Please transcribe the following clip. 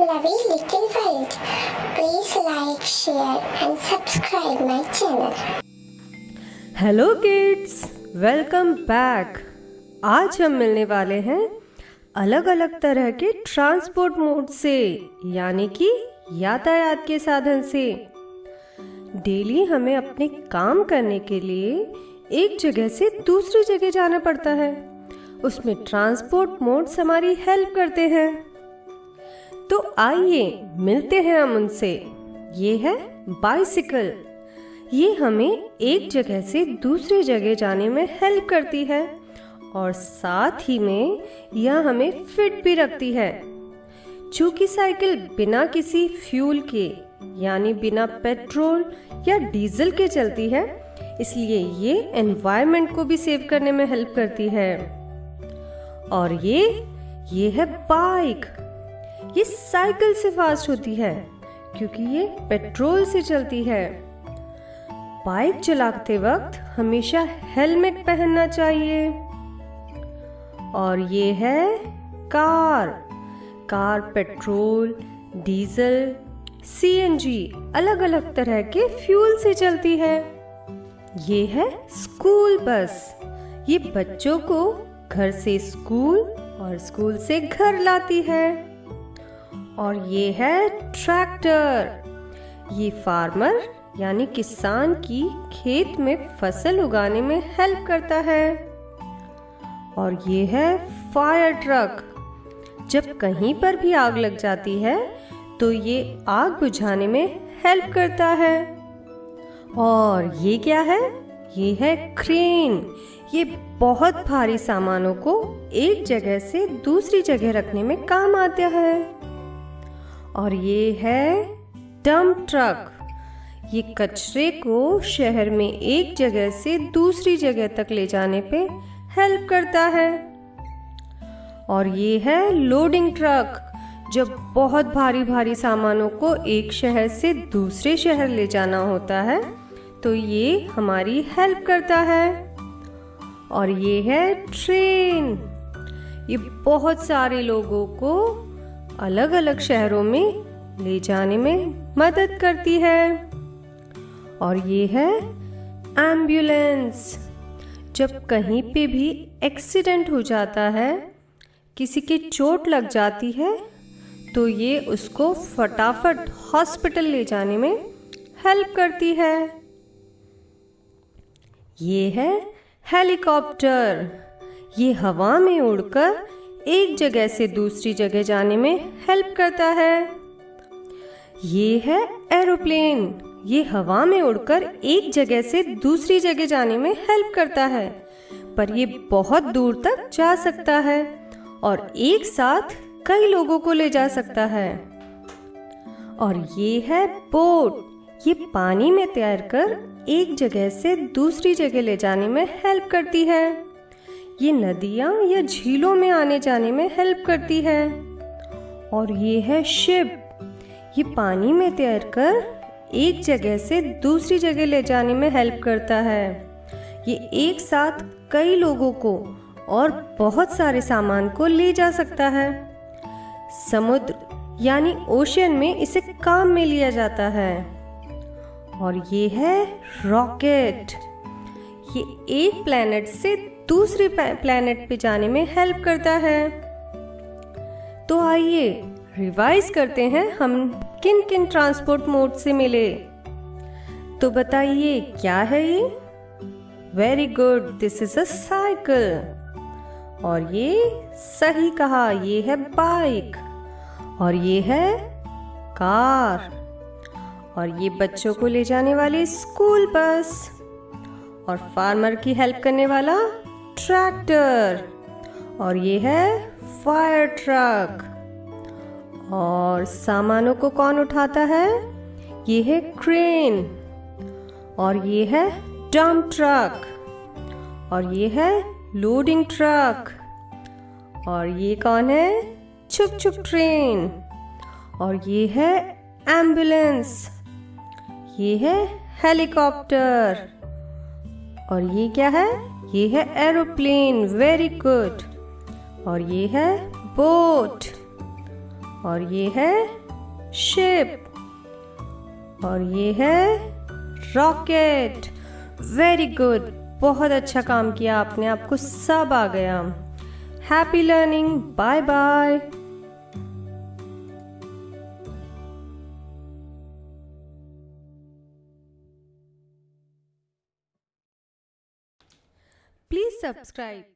Lovey Little World. Please like, share and subscribe my channel. Hello kids welcome back आज हम मिलने वाले हैं अलग अलग तरह के ट्रांसपोर्ट मोड से यानी कि यातायात के साधन से। डेली हमें अपने काम करने के लिए एक जगह से दूसरी जगह जाना पड़ता है। उसमें ट्रांसपोर्ट मोड्स हमारी हेल्प करते हैं। तो आइए, मिलते हैं हम उनसे। ये है बाइसिकल ये हमें एक जगह से दूसरी जगह जाने में हेल्प करती है और साथ ही में यह हमें फिट भी रखती है। चूँकि साइकिल बिना किसी फ्यूल के, यानी बिना पेट्रोल या डीजल के चलती है, इसलिए ये एनवायरनमेंट को भी सेव करने में हेल्प करती है। और ये ये है बाइक ये साइकिल से फास्ट होती है, क्योंकि ये पेट्रोल से चलती है। बाइक चलाते वक्त हमेशा हेलमेट पहनना चाहिए। और ये है car. Car, petrol, diesel CNG अलग अलग तरह के फ्यूल से चलती है। ये है स्कूल बस। ये बच्चों को घर से स्कूल और स्कूल से घर लाती है। और ये है ट्रैक्टर। ये फार्मर, यानी किसान की खेत में फ़सल उगाने में हेल्प करता है। और ये है फायर ट्रक। जब कहीं पर भी आग लग जाती है तो ये आग बुझाने में हेल्प करता है। और ये क्या है? ये है क्रेन। ये बहुत भारी सामानों को एक जगह से दूसरी जगह रखने में काम आता है। और ये है डंप ट्रक ये कचरे को शहर में एक जगह से दूसरी जगह तक ले जाने पे हेल्प करता है। और ये है लोडिंग ट्रक जब बहुत भारी भारी सामानों को एक शहर से दूसरे शहर ले जाना होता है तो ये हमारी हेल्प करता है। और ये है ट्रेन ये बहुत सारे लोगों को अलग अलग शहरों में ले जाने में मदद करती है। और ये है एंबुलेंस। जब कहीं पे भी एक्सीडेंट हो जाता है, किसी के चोट लग जाती है तो ये उसको फटाफट हॉस्पिटल ले जाने में हेल्प करती है। ये है हेलीकॉप्टर। ये हवा में उड़कर एक जगह से दूसरी जगह जाने में हेल्प करता है। ये है एरोप्लेन ये हवा में उड़कर एक जगह से दूसरी जगह जाने में हेल्प करता है। पर ये बहुत दूर तक जा सकता है और एक साथ कई लोगों को ले जा सकता है। और ये है बोट ये पानी में तैर कर एक जगह से दूसरी जगह ले जाने में हेल्प करती है। ये नदियाँ या झीलों में आने जाने में हेल्प करती है। और ये है शिप ये पानी में तैर कर एक जगह से दूसरी जगह ले जाने में हेल्प करता है। ये एक साथ कई लोगों को और बहुत सारे सामान को ले जा सकता है। समुद्र, यानी ओशन में इसे काम में लिया जाता है। और ये है रॉकेट ये एक प्लेनेट से दूसरे प्लेनेट पे जाने में हेल्प करता है। तो आइए रिवाइज करते हैं हम किन किन ट्रांसपोर्ट मोड से मिले। तो बताइए, क्या है ये? Very good this is a cycle और ये सही कहा, ये है बाइक और ये है कार और ये बच्चों को ले जाने वाली स्कूल बस और फार्मर की हेल्प करने वाला ट्रैक्टर और ये है फायर ट्रक। और सामानों को कौन उठाता है? ये है क्रेन और ये है डंप ट्रक और ये है लोडिंग ट्रक और ये कौन है? छुप छुप ट्रेन और ये है एंबुलेंस। ये है हेलीकॉप्टर और ये क्या है? ये है एरोप्लेन वेरी गुड और ये है बोट और ये है शिप और ये है रॉकेट वेरी गुड बहुत अच्छा काम किया आपने, आपको सब आ गया. Happy learning bye bye Please subscribe.